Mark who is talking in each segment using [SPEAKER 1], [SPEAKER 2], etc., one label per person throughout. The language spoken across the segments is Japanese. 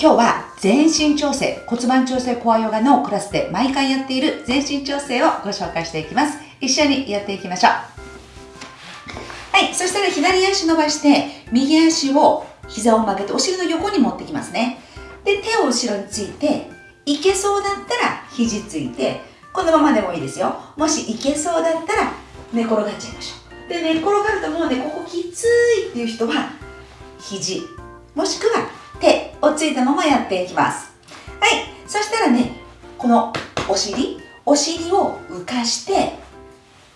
[SPEAKER 1] 今日は全身調整、骨盤調整コアヨガのクラスで毎回やっている全身調整をご紹介していきます。一緒にやっていきましょう。はい、そしたら左足伸ばして、右足を膝を曲げてお尻の横に持ってきますね。で、手を後ろについて、いけそうだったら肘ついて、このままでもいいですよ。もしいけそうだったら寝転がっちゃいましょう。で、寝転がるともうね、ここきついっていう人は、肘、もしくは手をついたままやっていきます。はい。そしたらねこのお尻お尻を浮かして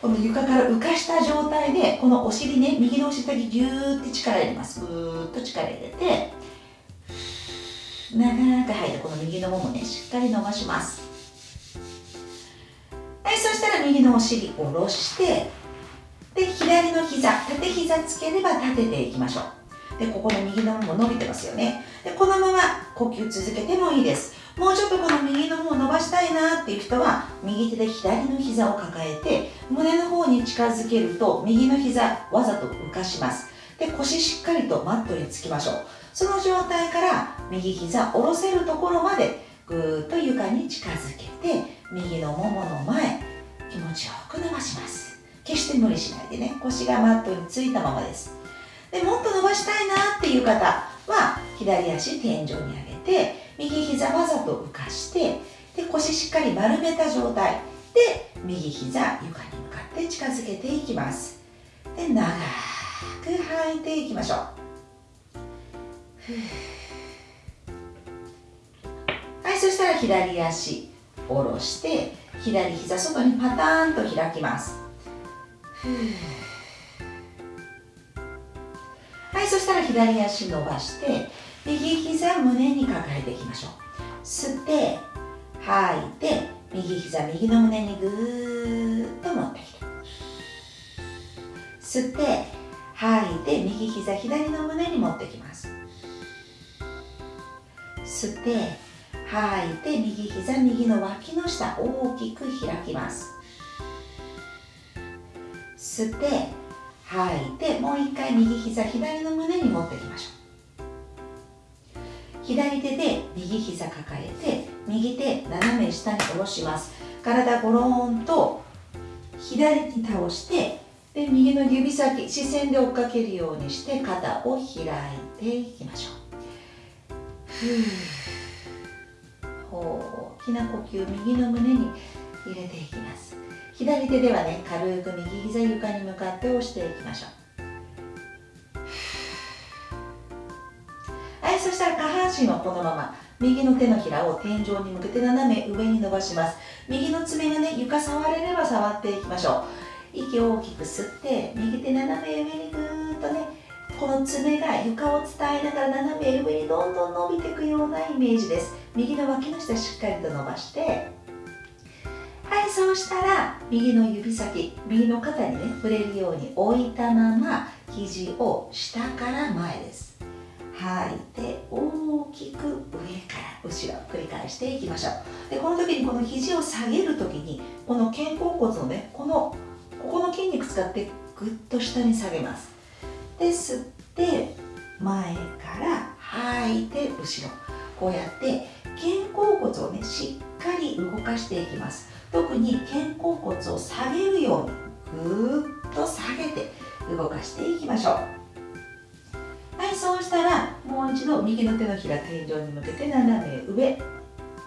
[SPEAKER 1] この床から浮かした状態でこのお尻ね右のお尻だけギューって力入れます。ぐーっと力入れて長く吐いてこの右のももねしっかり伸ばします。はい。そしたら右のお尻下ろしてで左の膝縦膝つければ立てていきましょう。でここの右の方も伸びてますよね。でこのまま呼吸続けてもいいです。もうちょっとこの右の方を伸ばしたいなっていう人は右手で左の膝を抱えて胸の方に近づけると右の膝わざと浮かします。で腰しっかりとマットにつきましょう。その状態から右膝下ろせるところまでぐーっと床に近づけて右のももの前気持ちよく伸ばします。決して無理しないでね。腰がマットについたままです。でもっと伸ばしたいなっていう方は左足天井に上げて右膝わざと浮かしてで腰しっかり丸めた状態で右膝床に向かって近づけていきます。で長く吐いていきましょう。はいそしたら左足下ろして左膝外にパターンと開きます。はいそしたら左足伸ばして右膝胸に抱えていきましょう。吸って吐いて右膝右の胸にぐーっと持ってきて。吸って吐いて右膝左の胸に持ってきます。吸って吐いて右膝右の脇の下大きく開きます。吸って吐い。てもう一回右膝左の胸に持っていきましょう。左手で右膝抱えて右手斜め下に下ろします。体ゴローンと左に倒してで右の指先視線で追っかけるようにして肩を開いていきましょう。大きな呼吸右の胸に入れていきます。左手ではね軽く右膝床に向かって押していきましょう。はいそしたら下半身はこのまま右の手のひらを天井に向けて斜め上に伸ばします。右の爪がね床触れれば触っていきましょう。息を大きく吸って右手斜め上にぐーっとねこの爪が床を伝えながら斜め上にどんどん伸びていくようなイメージです。右の脇の下しっかりと伸ばしてはいそうしたら右の指先右の肩にね触れるように置いたまま肘を下から前です。吐いて大きく上から後ろ繰り返していきましょう。でこの時にこの肘を下げる時にこの肩甲骨のねこのここの筋肉使ってぐっと下に下げます。で吸って前から吐いて後ろ。こうやって肩甲骨をねしっかり動かしていきます。特に肩甲骨を下げるようにぐーっと下げて動かしていきましょうはいそうしたらもう一度右の手のひら天井に向けて斜め上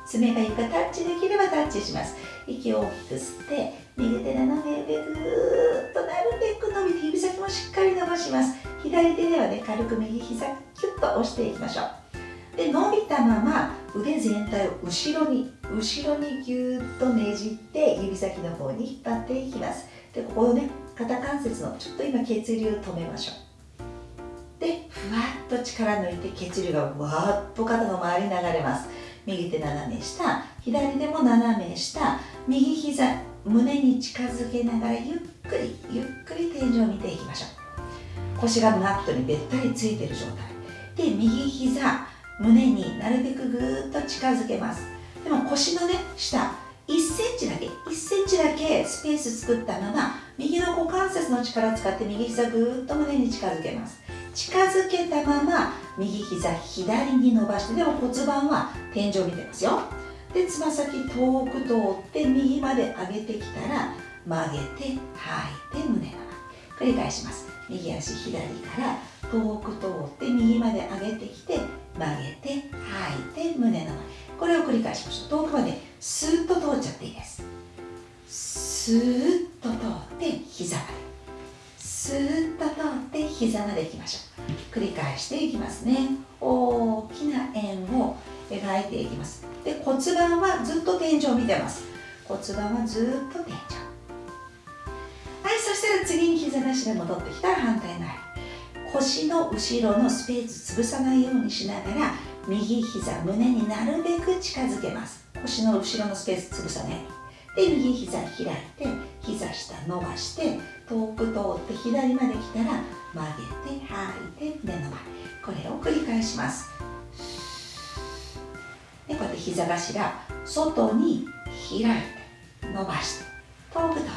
[SPEAKER 1] 爪が床タッチできればタッチします。息を大きく吸って右手斜め上ぐーっとなるべく伸びて指先もしっかり伸ばします。左手ではね軽く右膝キュッと押していきましょう。で伸びたまま腕全体を後ろに後ろにぎゅーっとねじって指先の方に引っ張っていきます。でここをね肩関節のちょっと今血流を止めましょう。でふわっと力抜いて血流がわーっと肩の周りに流れます。右手斜め下左手も斜め下右膝胸に近づけながらゆっくりゆっくり天井を見ていきましょう。腰がマットにべったりついてる状態。で右膝胸になるべくぐーっと近づけます。でも腰のね下1センチだけ1センチだけスペース作ったまま右の股関節の力を使って右膝ぐーっと胸に近づけます。近づけたまま右膝左に伸ばしてでも骨盤は天井見てますよ。でつま先遠く通って右まで上げてきたら曲げて吐いて胸の前繰り返します。右足左から遠く通って右まで上げてきて曲げて吐いて胸の前。これを繰り返しましょう。遠くまでスーッと通っちゃっていいです。スーッと通って膝まで。スーッと通って膝までいきましょう。繰り返していきますね。大きな円を描いていきます。で骨盤はずっと天井を見てます。骨盤はずっと天井。はいそしたら次に膝なしで戻ってきたら反対の腰の後ろのスペース潰さないようにしながら右膝胸になるべく近づけます。腰の後ろのスペース潰さない。で右膝開いて膝下伸ばして遠く通って左まで来たら曲げて吐いて胸の前これを繰り返します。でこうやって膝頭外に開いて伸ばして遠く通って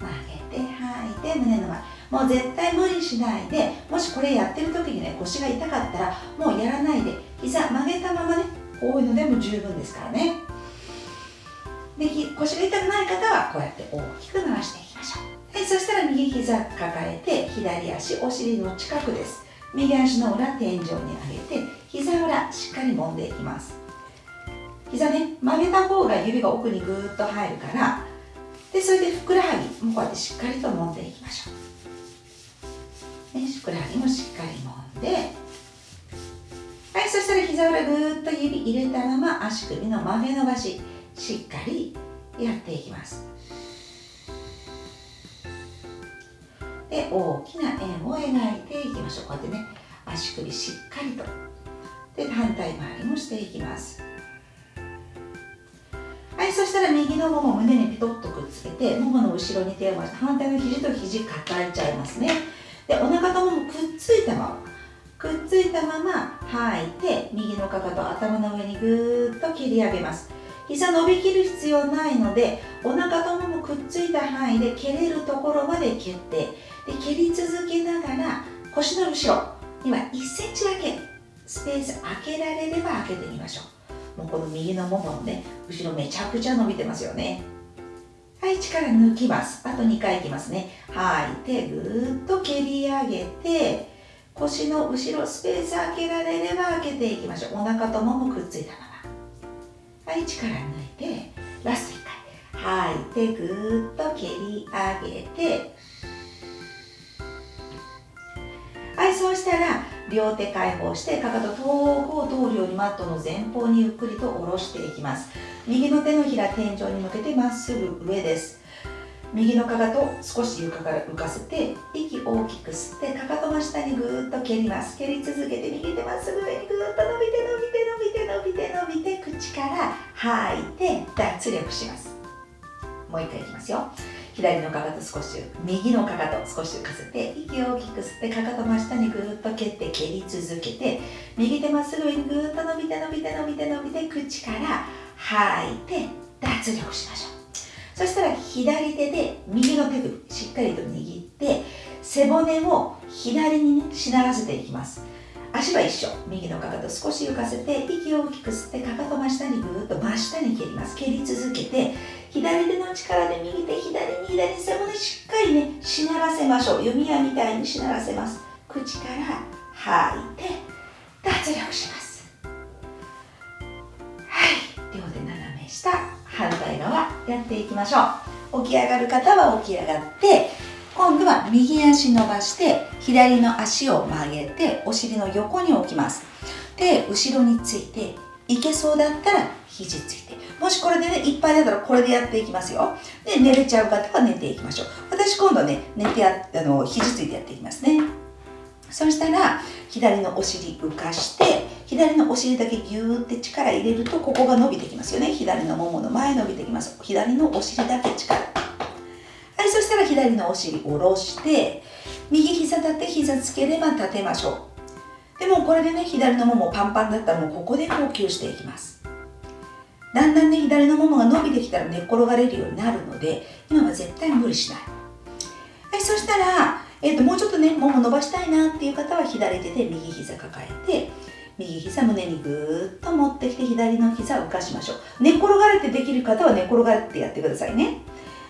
[SPEAKER 1] 曲げて吐いて胸の前もう絶対無理しないでもしこれやってる時にね腰が痛かったらもうやらないで膝曲げたままねこういのでも十分ですからね。で腰が痛くない方はこうやって大きく回していきましょう。はいそしたら右膝抱えて左足お尻の近くです。右足の裏天井に上げて膝裏しっかり揉んでいきます。膝ね曲げた方が指が奥にぐーっと入るからでそれでふくらはぎもこうやってしっかりと揉んでいきましょう、ね、ふくらはぎもしっかり揉んではいそしたら膝裏ぐーっと指入れたまま足首の曲げ伸ばししっかりやっていきます。で大きな円を描いていきましょう。こうやってね足首しっかりと。で反対回りもしていきます。はいそしたら右のもも胸にピトッとくっつけてももの後ろに手を回して反対の肘と肘抱えちゃいますね。でお腹とももくっついたままくっついたまま吐いて右のかかと頭の上にぐーっと切り上げます。膝伸びきる必要ないのでお腹とももくっついた範囲で蹴れるところまで蹴ってで蹴り続けながら腰の後ろ今1センチだけスペース開けられれば開けてみましょう。もうこの右のもものね後ろめちゃくちゃ伸びてますよね。はい力抜きます。あと2回いきますね。吐い。てぐーっと蹴り上げて腰の後ろスペース開けられれば開けていきましょう。お腹とももくっついたまま。はい力抜いてラスト1回。吐いてぐーっと蹴り上げてはいそうしたら両手解放してかかと遠くを通るようにマットの前方にゆっくりと下ろしていきます。右の手のひら天井に向けてまっすぐ上です。右のかかと少し床から浮かせて息大きく吸ってかかとの下にぐーっと蹴ります。蹴り続けて右手まっすぐ上にぐーっと伸びて伸びて伸びて伸びて伸びて口から吐いて脱力します。もう一回いきますよ。左のかかと少し右のかかと少し浮かせて息を大きく吸ってかかと真下にぐーっと蹴って蹴り続けて右手まっすぐにぐーっと伸びて伸びて伸びて伸びて口から吐いて脱力しましょう。そしたら左手で右の手首しっかりと握って背骨を左にねしならせていきます。足は一緒。右のかかと少し浮かせて息を大きく吸ってかかと真下にぐーっと真下に蹴ります。蹴り続けて左手の力で右手左に左背骨しっかりねしならせましょう。弓矢みたいにしならせます。口から吐いて脱力します。はい。両手斜め下。反対側やっていきましょう。起き上がる方は起き上がって今度は右足伸ばして左の足を曲げてお尻の横に置きます。で後ろについていけそうだったら肘ついて。もしこれでねいっぱいだったらこれでやっていきますよ。で寝れちゃう方は寝ていきましょう。私今度ね寝てやあの肘ついてやっていきますね。そしたら左のお尻浮かして左のお尻だけギューって力入れるとここが伸びてきますよね。左のももの前伸びてきます。左のお尻だけ力。いそしたら左のお尻下ろして右膝立って膝つければ立てましょう。でもこれでね左のももパンパンだったらもうここで呼吸していきます。だんだんね左のももが伸びてきたら寝っ転がれるようになるので今は絶対無理しない。はいそしたらえー、ともうちょっとねもも伸ばしたいなっていう方は左手で右膝抱えて右膝胸にぐーっと持ってきて左の膝を浮かしましょう。寝っ転がれてできる方は寝っ転がってやってくださいね。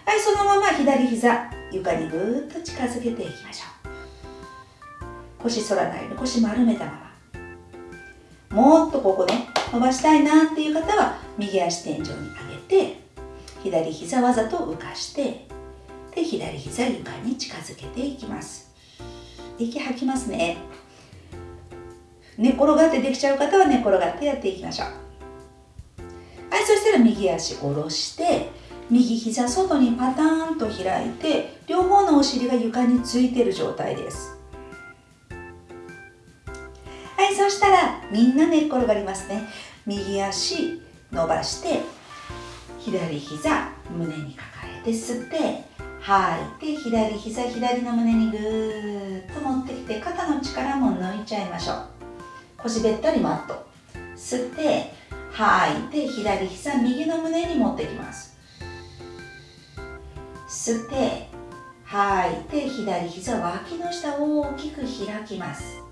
[SPEAKER 1] はいそのまま左膝床にぐーっと近づけていきましょう。腰反らないように腰丸めたまま。もっとここね伸ばしたいなっていう方は右足天井に上げて左膝わざと浮かしてで左膝床に近づけていきます。息吐きますね。寝転がってできちゃう方は寝転がってやっていきましょう。はいそしたら右足下ろして右膝外にパターンと開いて両方のお尻が床についている状態です。はいそしたらみんな寝っ転がりますね。右足伸ばして左膝胸に抱えて吸って吐いて左膝左の胸にぐーっと持ってきて肩の力も抜いちゃいましょう。腰べったりマット吸って吐いて左膝右の胸に持ってきます。吸って吐いて左膝脇の下を大きく開きます。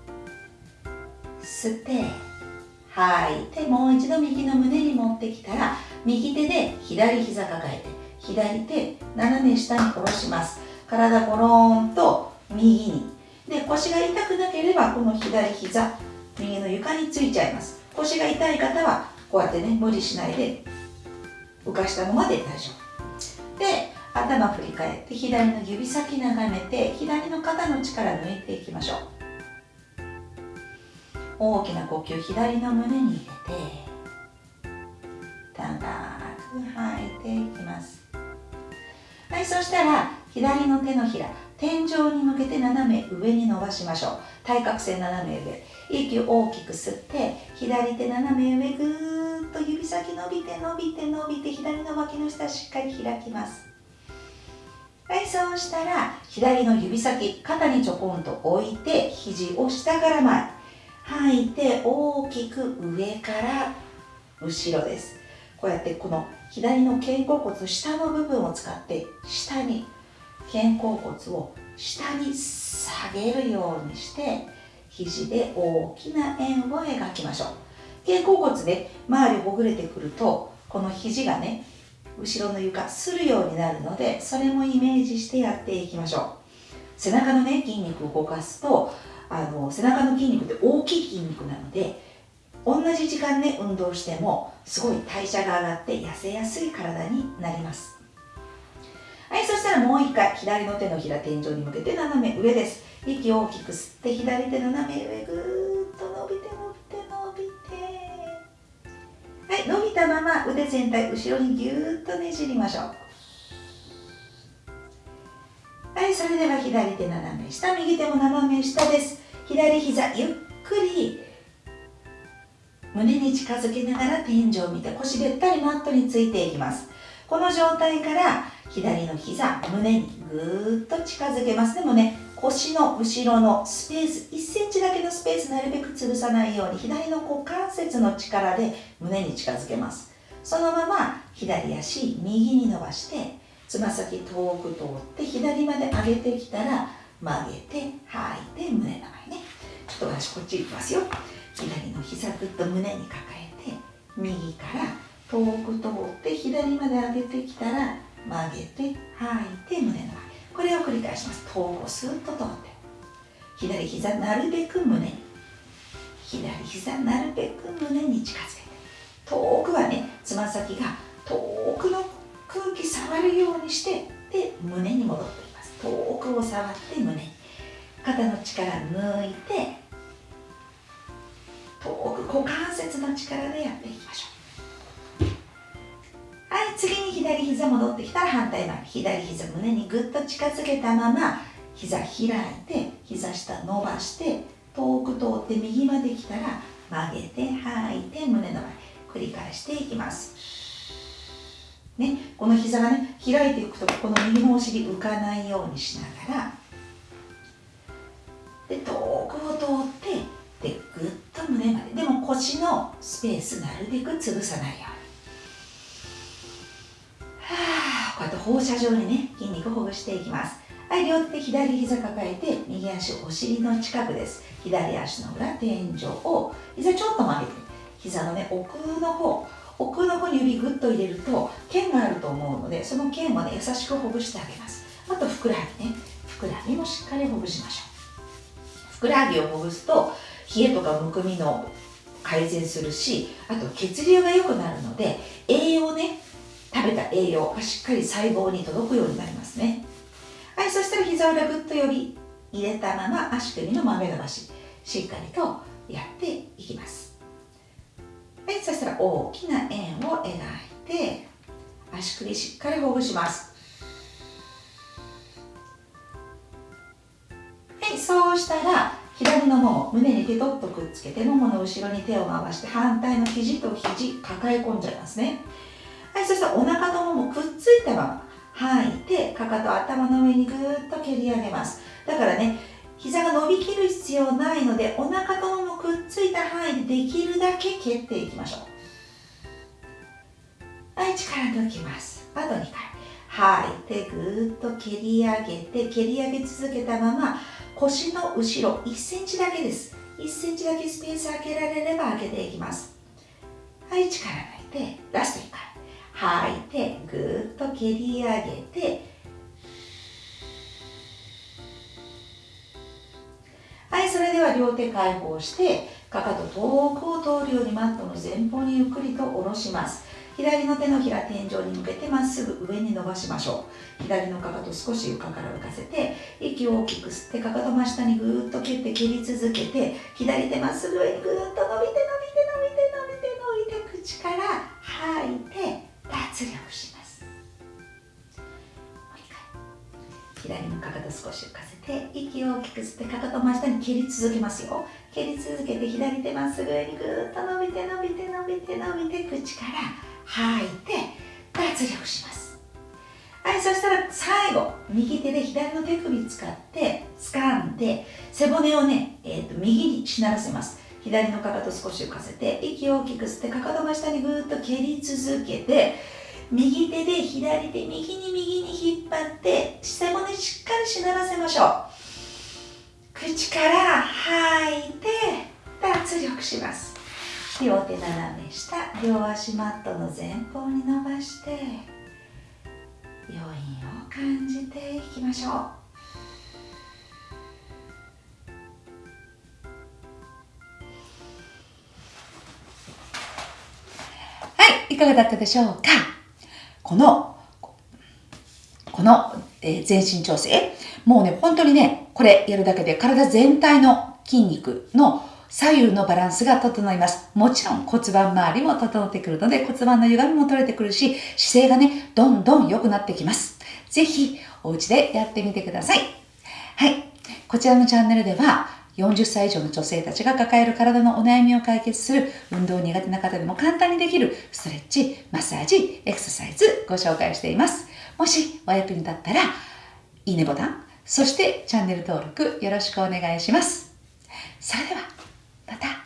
[SPEAKER 1] 吸って吐いてもう一度右の胸に持ってきたら右手で左膝抱えて左手斜め下に下ろします。体ゴローンと右に。で腰が痛くなければこの左膝右の床についちゃいます。腰が痛い方はこうやってね無理しないで浮かしたままで大丈夫。頭振り返って左の指先眺めて左の肩の力抜いていきましょう。大きな呼吸左の胸に入れて長く吐いていきます。はいそしたら左の手のひら天井に向けて斜め上に伸ばしましょう。対角線斜め上。息を大きく吸って左手斜め上ぐーっと指先伸びて伸びて伸びて左の脇の下しっかり開きます。はいそうしたら左の指先肩にちょこんと置いて肘を下から前吐いて大きく上から後ろです。こうやってこの左の肩甲骨下の部分を使って下に肩甲骨を下に下げるようにして肘で大きな円を描きましょう。肩甲骨で周りほぐれてくるとこの肘がね後ろの床するようになるのでそれもイメージしてやっていきましょう。背中のね筋肉を動かすとあの背中の筋肉って大きい筋肉なので同じ時間ね運動してもすごい代謝が上がって痩せやすい体になります。はいそしたらもう一回左の手のひら天井に向けて斜め上です。息を大きく吸って左手斜め上ぐー。はい伸びたまま腕全体後ろにぎゅーっとねじりましょう。はいそれでは左手斜め下右手も斜め下です。左膝ゆっくり胸に近づけながら天井を見て腰べったりマットについていきます。この状態から左の膝胸にぐーっと近づけます。でもね腰の後ろのスペース1センチだけのスペースなるべく潰さないように左の股関節の力で胸に近づけます。そのまま左足右に伸ばしてつま先遠く通って左まで上げてきたら曲げて吐いて胸の前ね。ちょっと私こっち行きますよ。左の膝ぐっと胸に抱えて右から遠く通って左まで上げてきたら曲げて吐いて胸の前。れを繰り返します。遠くスーッと通って。左膝なるべく胸に。左膝なるべく胸に近づけて。遠くはねつま先が遠くの空気触るようにしてで胸に戻っています。遠くを触って胸に。肩の力抜いて遠く股関節の力でやっていきましょう。はい次に左膝戻ってきたら反対前左膝胸にぐっと近づけたまま膝開いて膝下伸ばして遠く通って右まで来たら曲げて吐いて胸の前繰り返していきます。ね、この膝がね開いていくとこの右のお尻浮かないようにしながらで遠くを通ってでぐっと胸まで。でも腰のスペースなるべく潰さないように。こうやって放射状にね筋肉をほぐしていきます。はい両手左膝抱えて右足お尻の近くです。左足の裏天井を膝ちょっと曲げて膝のね奥の方奥の方に指グッと入れると剣があると思うのでその剣をね優しくほぐしてあげます。あとふくらはぎね。ふくらはぎもしっかりほぐしましょう。ふくらはぎをほぐすと冷えとかむくみの改善するしあと血流が良くなるので栄養ね食べた栄養がしっかり細胞に届くようになりますね。はいそしたら膝裏ぐっと呼び入れたまま足首の豆伸ばししっかりとやっていきます。はいそしたら大きな円を描いて足首しっかりほぐします。はいそうしたら左のもも胸にペトッとくっつけてももの後ろに手を回して反対の肘と肘抱え込んじゃいますね。はいそしたらお腹とももくっついたまま吐いてかかと頭の上にぐーっと蹴り上げます。だからね膝が伸びきる必要ないのでお腹とももくっついた範囲でできるだけ蹴っていきましょう。はい力抜きます。あと2回吐いてぐーっと蹴り上げて蹴り上げ続けたまま腰の後ろ1センチだけです。1センチだけスペース開けられれば開けていきます。はい力抜いてラスト1回。吐い。てぐっと蹴り上げてはいそれでは両手解放してかかと遠くを通るようにマットの前方にゆっくりと下ろします。左の手のひら天井に向けてまっすぐ上に伸ばしましょう。左のかかと少し床から浮かせて息を大きく吸ってかかと真下にぐーっと蹴って蹴り続けて左手まっすぐ上にぐーっと伸びて伸びて左のかかと少し浮かせて息を大きく吸ってかかと真下に蹴り続けますよ。蹴り続けて左手まっすぐ上にぐーっと伸びて伸びて伸びて伸びて口から吐いて脱力します。はいそしたら最後右手で左の手首使って掴んで背骨をね、えーと、右にしならせます。左のかかと少し浮かせて息を大きく吸ってかかと真下にぐーっと蹴り続けて右手で左手右に右に引っ張ってしならせましょう。口から吐いて脱力します。両手斜め下両足マットの前方に伸ばして余韻を感じていきましょう。はいいかがだったでしょうか？このこの、え、全身調整もうね本当にねこれやるだけで体全体の筋肉の左右のバランスが整います。もちろん骨盤周りも整ってくるので骨盤の歪みも取れてくるし、姿勢がね、どんどん良くなってきます。ぜひ、お家でやってみてください。はい。こちらのチャンネルでは、40歳以上の女性たちが抱える体のお悩みを解決する運動苦手な方でも簡単にできるストレッチ、マッサージ、エクササイズご紹介しています。もしお役に立ったら、いいねボタン、そしてチャンネル登録よろしくお願いします。それでは。また